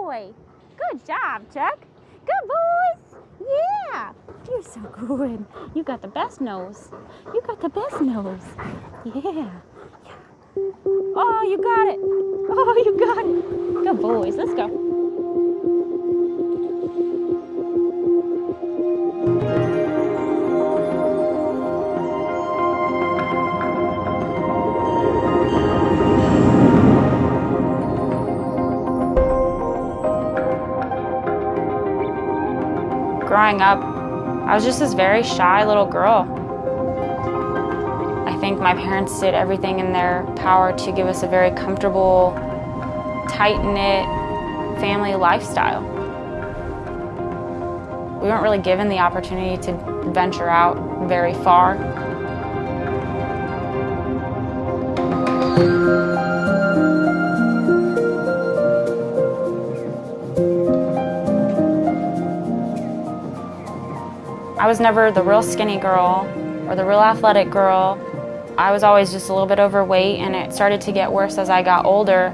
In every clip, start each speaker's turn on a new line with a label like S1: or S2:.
S1: boy. Good job, Chuck. Good boys. Yeah. You're so good. You got the best nose. You got the best nose. Yeah. Oh, you got it. Oh, you got it. Good boys. Let's go.
S2: Growing up, I was just this very shy little girl. I think my parents did everything in their power to give us a very comfortable, tight-knit family lifestyle. We weren't really given the opportunity to venture out very far. I was never the real skinny girl or the real athletic girl. I was always just a little bit overweight and it started to get worse as I got older.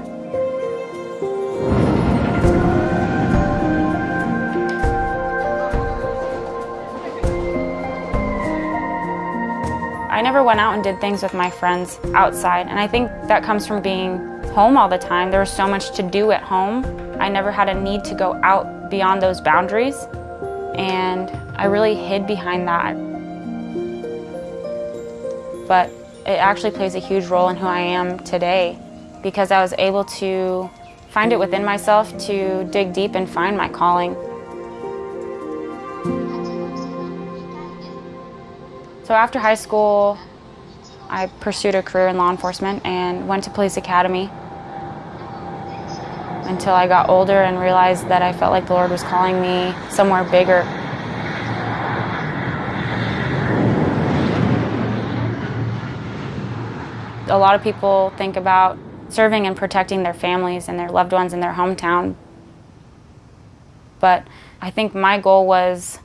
S2: I never went out and did things with my friends outside and I think that comes from being home all the time. There was so much to do at home. I never had a need to go out beyond those boundaries and I really hid behind that. But it actually plays a huge role in who I am today because I was able to find it within myself to dig deep and find my calling. So after high school, I pursued a career in law enforcement and went to police academy until I got older and realized that I felt like the Lord was calling me somewhere bigger. A lot of people think about serving and protecting their families and their loved ones in their hometown. But I think my goal was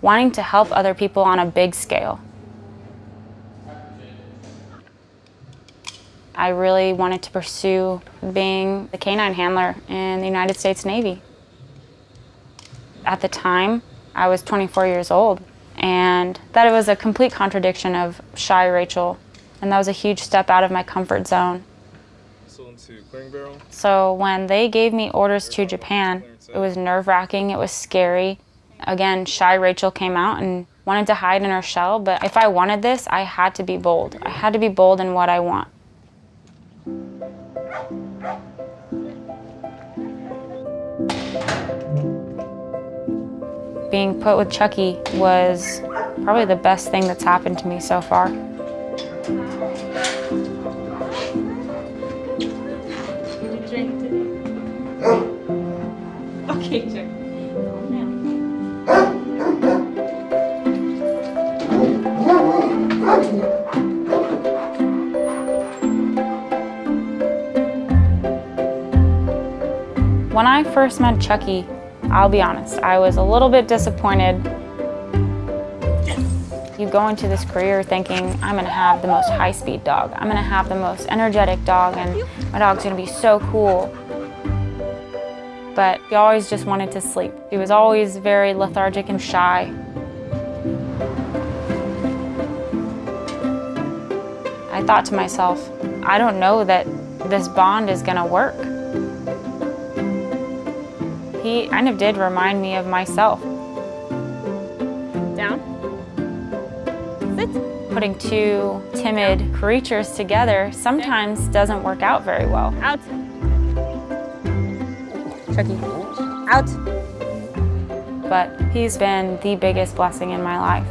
S2: wanting to help other people on a big scale. I really wanted to pursue being the canine handler in the United States Navy. At the time, I was 24 years old, and that it was a complete contradiction of shy Rachel and that was a huge step out of my comfort zone. So when they gave me orders to Japan, it was nerve-wracking, it was scary. Again, shy Rachel came out and wanted to hide in her shell, but if I wanted this, I had to be bold. I had to be bold in what I want. Being put with Chucky was probably the best thing that's happened to me so far. When I first met Chucky, I'll be honest, I was a little bit disappointed. You go into this career thinking, I'm gonna have the most high-speed dog. I'm gonna have the most energetic dog and my dog's gonna be so cool but he always just wanted to sleep. He was always very lethargic and shy. I thought to myself, I don't know that this bond is gonna work. He kind of did remind me of myself.
S1: Down. Sit.
S2: Putting two timid creatures together sometimes doesn't work out very well.
S1: Out. Chucky. Out.
S2: But he's been the biggest blessing in my life.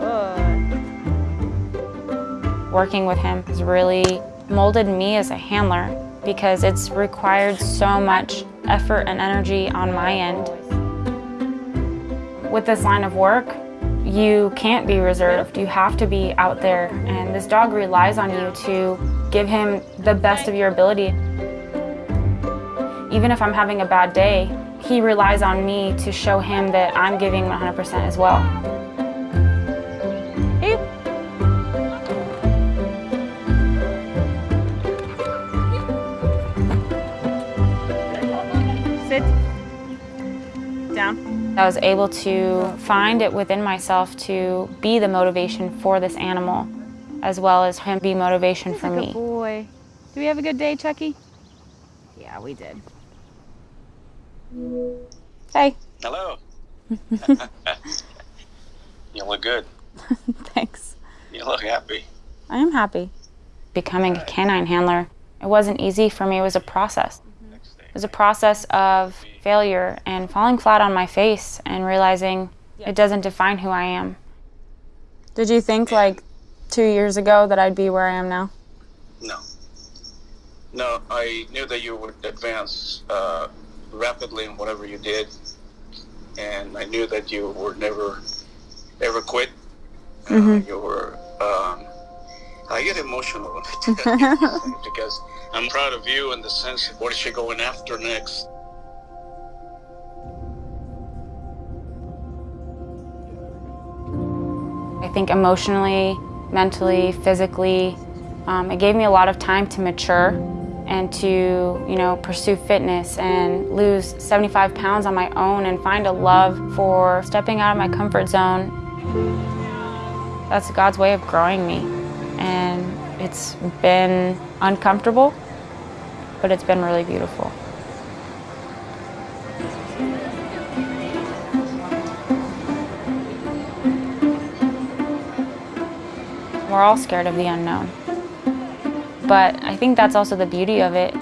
S2: Good. Working with him has really molded me as a handler because it's required so much effort and energy on my end. With this line of work, you can't be reserved. You have to be out there, and this dog relies on you to give him the best of your ability. Even if I'm having a bad day, he relies on me to show him that I'm giving 100% as well.
S1: Down.
S2: I was able to find it within myself to be the motivation for this animal, as well as him be motivation for
S1: Good
S2: me.
S1: boy. Do we have a good day, Chucky? Yeah, we did.
S2: Hey.
S3: Hello. you look good.
S2: Thanks.
S3: You look happy.
S2: I am happy. Becoming a canine handler, it wasn't easy for me. It was a process.
S3: Next day.
S2: It was a process of failure and falling flat on my face and realizing it doesn't define who I am. Did you think like two years ago that I'd be where I am now?
S3: No. No, I knew that you would advance uh, rapidly in whatever you did, and I knew that you would never, ever quit. Uh, you were. Um, I get emotional when I tell you because I'm proud of you in the sense of what is she going after next.
S2: I think emotionally, mentally, physically, um, it gave me a lot of time to mature and to, you know, pursue fitness and lose 75 pounds on my own and find a love for stepping out of my comfort zone. That's God's way of growing me. And it's been uncomfortable, but it's been really beautiful. We're all scared of the unknown. But I think that's also the beauty of it.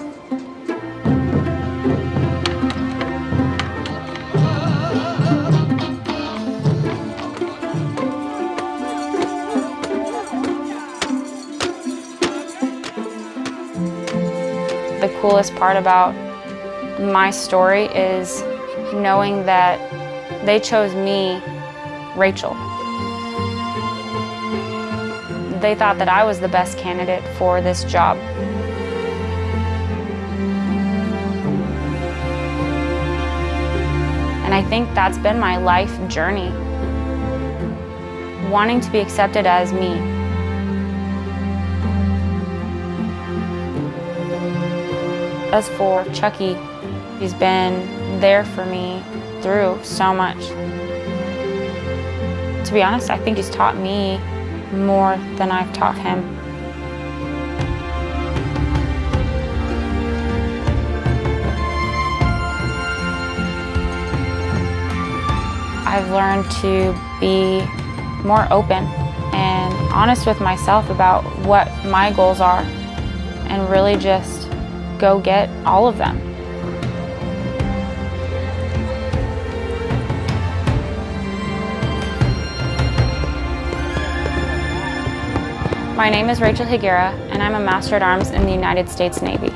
S2: Coolest part about my story is knowing that they chose me, Rachel. They thought that I was the best candidate for this job. And I think that's been my life journey. Wanting to be accepted as me. As for Chucky, he's been there for me through so much. To be honest, I think he's taught me more than I've taught him. I've learned to be more open and honest with myself about what my goals are and really just go get all of them. My name is Rachel Higuera, and I'm a Master at Arms in the United States Navy.